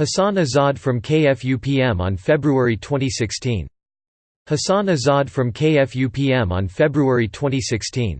Hassan Azad from KFUPM on February 2016. Hassan Azad from KFUPM on February 2016.